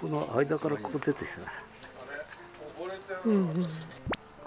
この間からここ出てきたな。うんうん。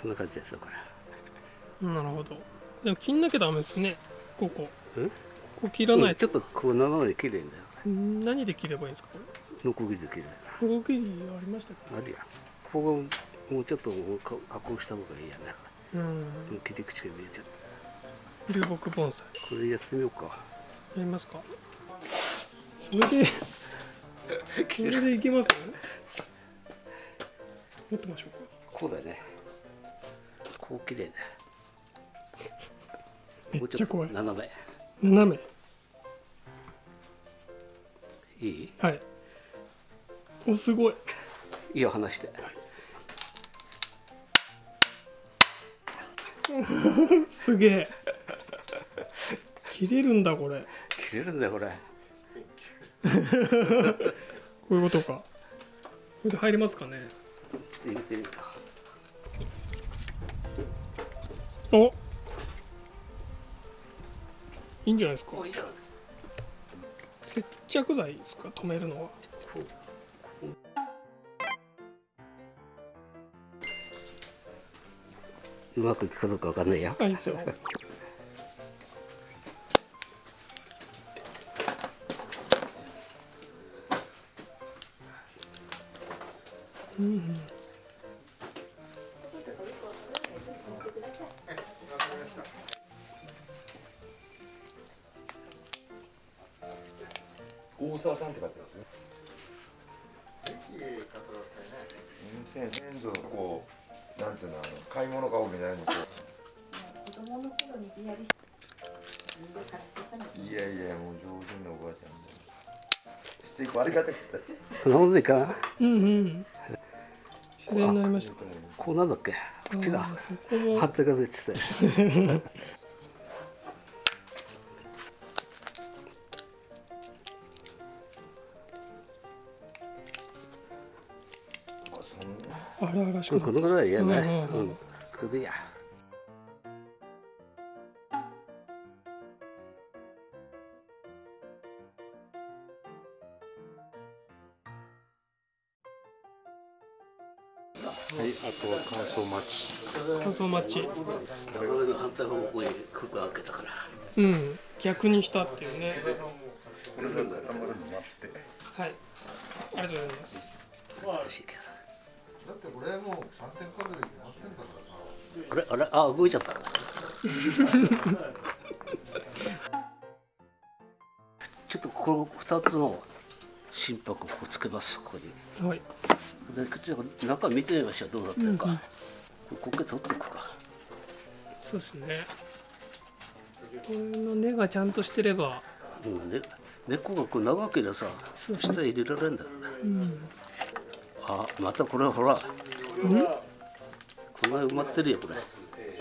こんな感じですよこなるほどでも切んなきゃダメですね。ここ。ここ切らないと、うんちょっとこう斜めに綺麗だようん何で切ればいいんですかこノコギリで綺麗れ動きありましたあるやん。ここがもうちょっとか加工した方がいいやねけうん。切り口が見えちゃう。流木盆栽。これやってみようか。やりますか。それで それでいけます？持ってましょうか。こうだよね。こう綺麗だ。めもうちょっと斜め。斜め。いい？はい。おすごい。いいよ話して。すげえ。切れるんだこれ。切れるんだよこれこういうことか。これで入りますかね。ちょっと入れてみるか。お。いいんじゃないですか。接着剤ですか？止めるのは。こう。う。まくいくかどうかわかんないよ。あいいですよ大沢さんって書いてますね。先先祖のこうなんていうのあの買い物かごみたいなのこ子供の頃にリアいやいやもう上品なおばあちゃんで。していくありがたくて。こんなもんでいいかなうんうん。自然になり。ましたこうなんだっけ？こっちだ。あーそこも。反対側でって。たあらあらしくなこのぐらいいいやねうんうん。うん。うんこれでいいや。はいあとは乾燥待ち。乾燥待ち。俺の反対方向に空間開けたから。うん逆にしたっていうね。これだったらたまるの待って。はい。ありがとうございます。難しいけだってこれもう3点数えて何点だからさ。どあれあれあ動いちゃった ちょっとこの2つの心拍をこうつけますここに。はい。でちょっと中見てみましょうどうなってるか、うんうんここ取っておくか。そうですね。これの根がちゃんとしてれば。うんね根っこがこう長ければさそう。下入れられるんだよね。うんあまたこれほら。うんこんな埋まってるよこれ。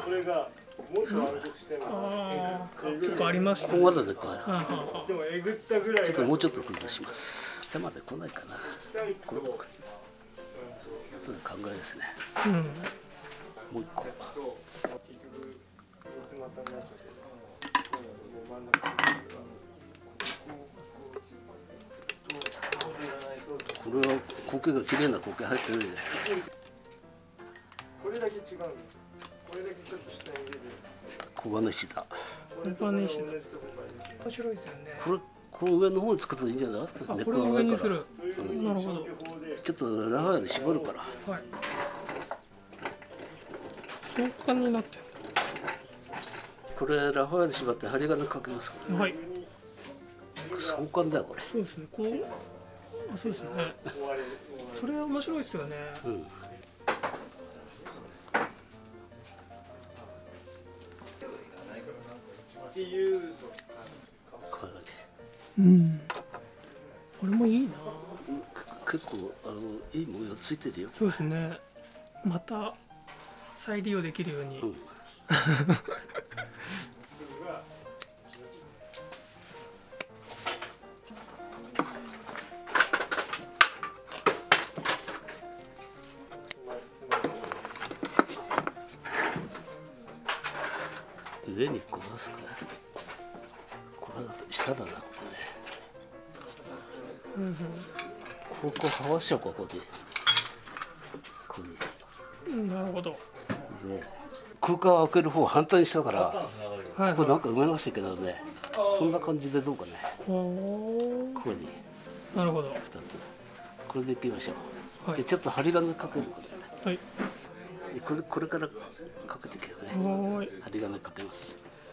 これがもっと悪くしても結構ありましたここまででこれはあはでもえぐったぐらいがちょっともうちょっと崩します。下まで来ないかな。これ後で考えですね。あうん。もう一個。これは苔が綺麗な苔入ってるじゃんこれだけ違うんですこれだけちょっと下に入れる。黄金石だこれと同じとこから入れて面白いですよねこれこの上の方に作るといいんじゃない？あ根っこれを上から。にする。そうなるほど。ちょっとラファヤで絞るから。はい。相関になってこれラファヤで縛って針金かけます？かるはい。ら相関だよこれ。そうですね。こう。あそうですねそれは面白いですよね。うん。うそうこういう感じうんこれもいいな。く結構あのいい模様ついてるよ。そうですね。また再利用できるように、うんにこうますかこれだと下だなこうんうんここはわしちゃうかここでこれうんなるほど。で空間を開ける方を反対にしたからはいはこれなんか埋めましたけどね。こんな感じでどうかね。ここに。ーなるほど。2つ。これでいきましょう、はい。でちょっと針金かけるはい。でこれこれからかけていくよね。針金かけます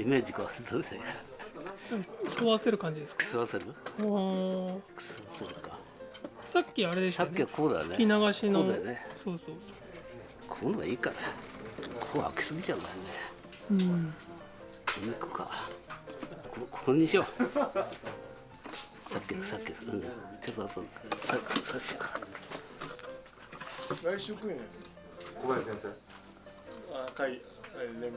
イメージがどうですか吸わせる？感じですか？吸わせるあー吸わせるか。さっきあれでしたね。さっきはこうだよね。吹き流しの。こうだよね。そうそうこういうのがいいから。ここ開きすぎちゃうんだよね。そううんこに行くか。こここにしよう。さっきのさっきの。うん。ちょっとあとささっきから。来週来るね。小林先生。あ会連盟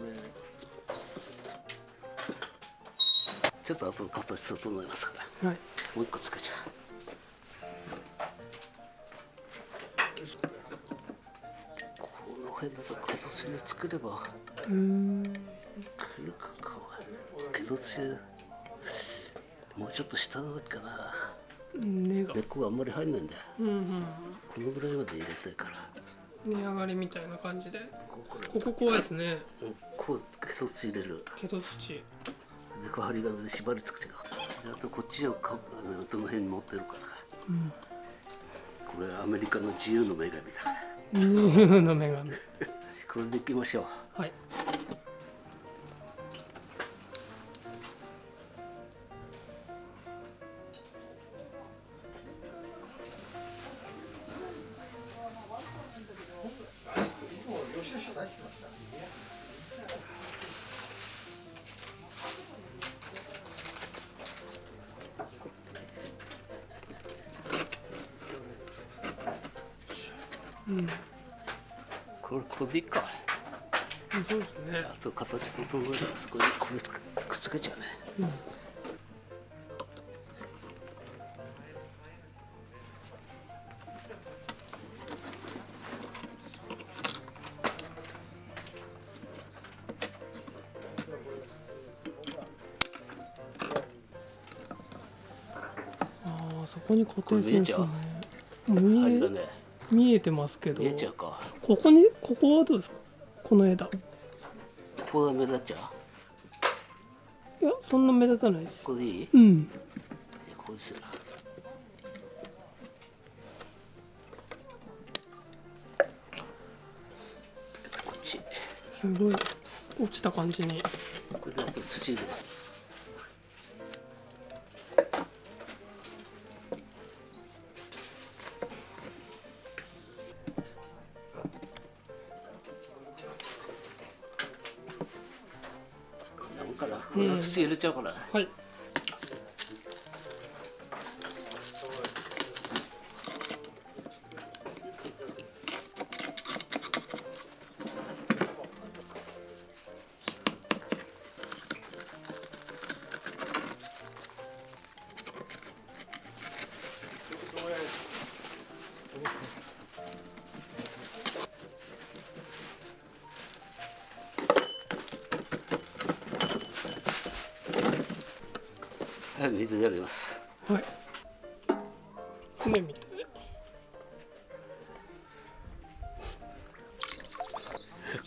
ちょっとあと形整えますから。はい。もう一個つけちゃう。この辺だと形で作ればうーん来るか顔が形でもうちょっと下のかな。根が。根っこがあんまり入んないんだよ。うんうんこのぐらいまで入れたいから。値上がりみたいな感じで。ここ怖いですね。うんこう形入れる。毛と土猫針金で縛りつく違うあとこっちをかどの辺に持ってるかうんこれアメリカの自由の女神だ竜の女神これでいきましょうはいうん。これこれでいいかそうですね。あと形整えたらそこにこれつくくっつけちゃうね。うん。ああそこに固定するんですね。見え針金見えてますけど見えちゃうか。ここにここはどうですか？この枝。いここが目立っちゃう？やそんな目立たないです。ここでいい？うん。じゃあこうするこっち。すごい。落ちた感じに。これであと土入れますこれ土入れちゃうから、はい。はい水やります。はい。船みたい。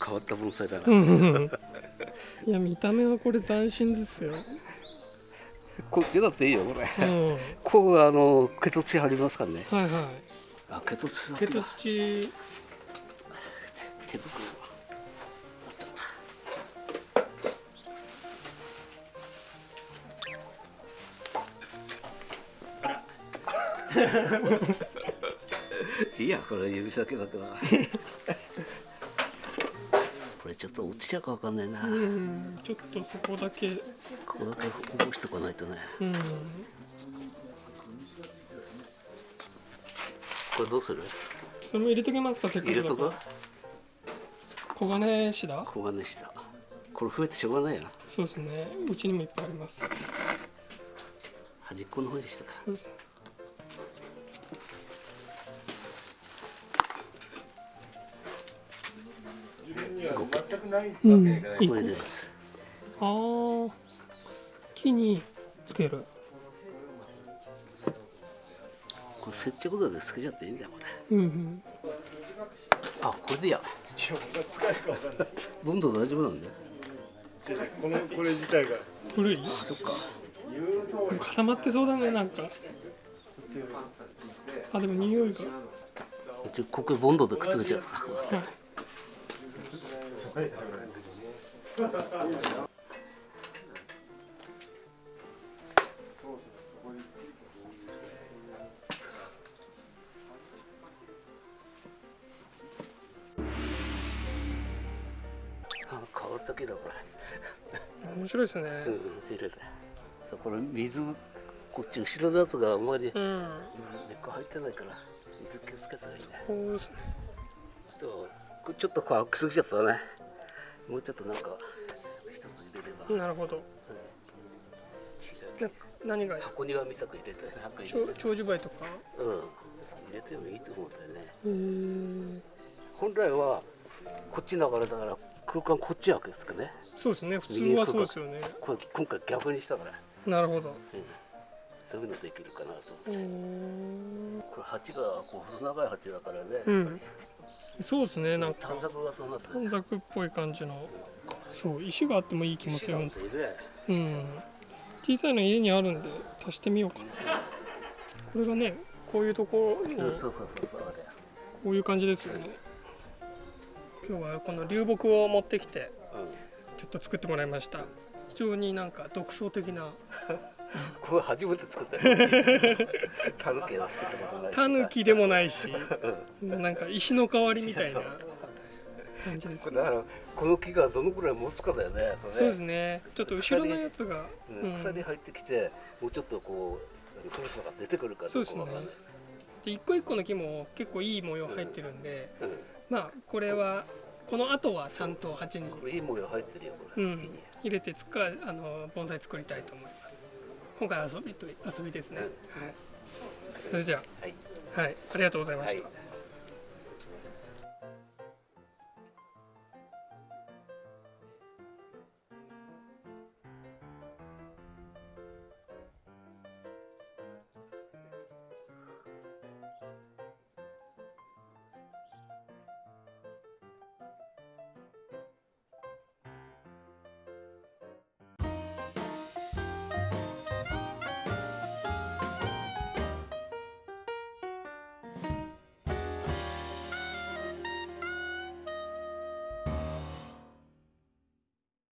変わった盆栽だな、うんうんうん。いや見た目はこれ斬新ですよ。こっちだっていいよこれ。うん。はいここがあの毛と土貼りますからね。はあ毛と土だい毛とけだ。土手袋 いいやこれ指先だけだ これちょっと落ちちゃうかわかんないな、うんちょっとそこだけ。ここだけ起こしとかないとね。うん。これどうする？それも入れときますかせっか入れとく？くだから黄金シダ黄金下これ増えてしょうがないよ。そうですね。うちにもいっぱいあります。端っこの方にしたかそうです。自ないわけうん。じゃない、これ入れます。あー。木につける。これ接着剤でつけちゃっていいんだよこれ。うんうん。あこれでいいや。自分が使えるかわかんない温度大丈夫なんだよこのこれ自体が古い？あそっか。固まってそうだねなんか。あでも匂いが。ここボンドでくっつけちゃった変わったけどこ面白いですね。れうん。うん入れてそうこれ水こっち後ろのやつがあんまりうん根っこ入ってないから水気をつけたらいいねそうですね。とちょっと乾きすぎちゃったねもうちょっとなんか一つ入れれば。なるほど。違う。な何が箱庭みたく入れて箱入れて長長寿梅とか？うん。入れてもいいと思うんだよね。本来はこっち流れだから空間こっち開くんですかね。そうですね。普通はそうですよね。これ今回逆にしたから、なるほど。そういうのできるかなと思って。んこれ鉢がこう細長い鉢だからね、うんそうですねなんか。短冊がそうなって短冊っぽい感じの。そう石があってもいい気もする。んです石があってうねん。小さいの家にあるんで足してみようかな。これがねこういうところにうん、そうそうそうこういう感じですよね。今日はこの流木を持ってきてちょっと作ってもらいました。非常になんか独創的なこれ初めて作ったよタヌキは作ったことないし。さタヌキでもないし。なんか石の代わりみたいな感じですね。だからこの木がどのくらい持つかだよね。ね。そうですね。ちょっと後ろのやつが、うん鎖入ってきてもうちょっとこう古さが出てくるかどうかわかんですで一個一個の木も結構いい模様入ってるんで、うん。まあこれはこの後はちゃんと鉢に、いい模様入ってるよこれ、うん、入れてつかあの盆栽作りたいと思います今回は遊びと遊びですね、はい、それじゃはい。あはい。ありがとうございました、はい